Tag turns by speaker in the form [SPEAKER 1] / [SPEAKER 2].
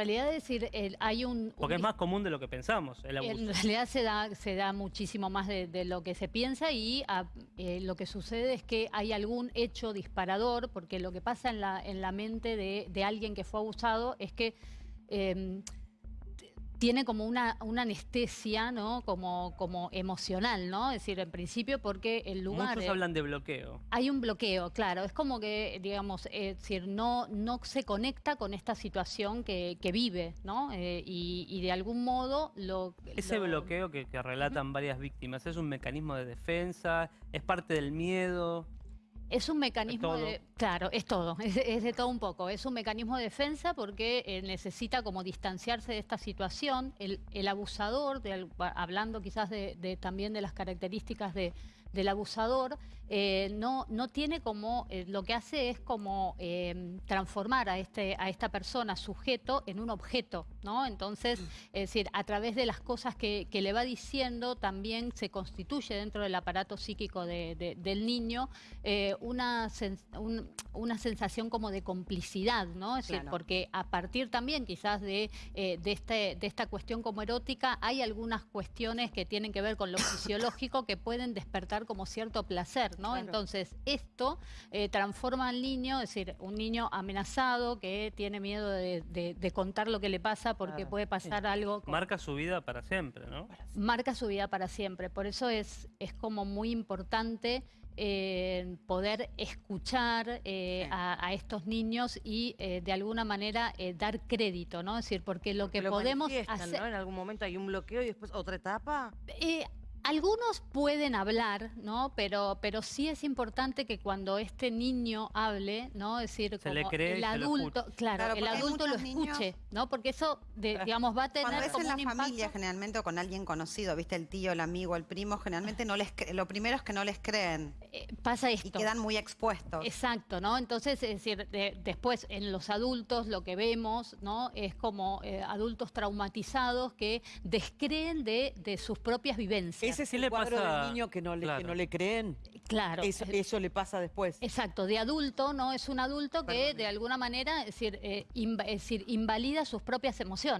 [SPEAKER 1] En realidad, es decir, el- hay un...
[SPEAKER 2] Porque es más común de lo que pensamos, el abuso.
[SPEAKER 1] En realidad se da, se da muchísimo más de, de lo que se piensa y ah, eh, lo que sucede es que hay algún hecho disparador, porque lo que pasa en la, en la mente de, de alguien que fue abusado es que eh, tiene como una, una anestesia, ¿no? Como, como emocional, ¿no? Es decir, en principio porque el lugar...
[SPEAKER 2] Muchos
[SPEAKER 1] eh,
[SPEAKER 2] hablan de bloqueo.
[SPEAKER 1] hay un bloqueo, claro. Es como que, digamos, eh, es decir, no, no se conecta con esta situación que, que vive, ¿no? Eh, y, y de algún modo lo...
[SPEAKER 2] Ese
[SPEAKER 1] lo-
[SPEAKER 2] bloqueo que, que relatan varias víctimas, ¿es un mecanismo de defensa? ¿Es parte del miedo?
[SPEAKER 1] Es un mecanismo de... Claro, es todo, es, es de todo un poco. Es un mecanismo de defensa porque eh, necesita como distanciarse de esta situación. El, el abusador, de hablando quizás de, de- también de las características de- del abusador, eh, no, no tiene como... eh, lo que hace es como eh, transformar a, este, a esta persona, sujeto, en un objeto, ¿no? Entonces, es decir, a través de las cosas que, que le va diciendo, también se constituye dentro del aparato psíquico de- de- del niño eh, una, un- una sensación como de complicidad, ¿no? Es decir, porque a partir también quizás de, de, este, de esta cuestión como erótica, hay algunas cuestiones que tienen que ver con lo fisiológico que pueden despertar como cierto placer, ¿no?
[SPEAKER 3] Claro.
[SPEAKER 1] Entonces, esto eh, transforma al niño, es decir, un niño amenazado que tiene miedo de, de- de contar lo que le pasa porque
[SPEAKER 3] Claro,
[SPEAKER 1] puede pasar algo con-
[SPEAKER 2] Marca su vida para siempre, ¿no?
[SPEAKER 1] marca su vida para siempre. Por eso es, es como muy importante eh, poder escuchar eh,
[SPEAKER 3] Sí.
[SPEAKER 1] a, a estos niños y eh, de alguna manera eh, dar crédito, ¿no? Es decir, porque lo que
[SPEAKER 3] Lo
[SPEAKER 1] podemos hacer...
[SPEAKER 3] ¿no? En algún momento hay un bloqueo y después otra etapa.
[SPEAKER 1] Algunos pueden hablar, ¿no? Pero, pero sí es importante que cuando este niño hable, ¿no? Es decir,
[SPEAKER 2] Se
[SPEAKER 1] como
[SPEAKER 2] cree
[SPEAKER 1] el adulto, claro,
[SPEAKER 4] Claro,
[SPEAKER 1] el adulto lo
[SPEAKER 4] niños-
[SPEAKER 1] escuche, ¿no? Porque eso, de- digamos, va a tener
[SPEAKER 4] Cuando es
[SPEAKER 1] como
[SPEAKER 4] en la
[SPEAKER 1] un impacto.
[SPEAKER 4] familia, generalmente, o con alguien conocido, viste, el tío, el amigo, el primo, generalmente no les lo primero es que no les creen
[SPEAKER 1] Eh, pasa esto.
[SPEAKER 4] y quedan muy expuestos.
[SPEAKER 1] Exacto, ¿no? Entonces, es decir, de- después en los adultos lo que vemos, ¿no? Es como eh, adultos traumatizados que descreen de, de sus propias vivencias.
[SPEAKER 5] Ese es
[SPEAKER 2] ¿Qué
[SPEAKER 5] el
[SPEAKER 2] le
[SPEAKER 5] cuadro
[SPEAKER 2] pasa?
[SPEAKER 5] del niño que no le, que no le creen.
[SPEAKER 1] claro.
[SPEAKER 5] Eso,
[SPEAKER 1] eh,
[SPEAKER 5] eso le pasa después.
[SPEAKER 1] Exacto, de adulto, ¿no? Es un adulto que de alguna manera, es decir, eh, es decir, invalida sus propias emociones.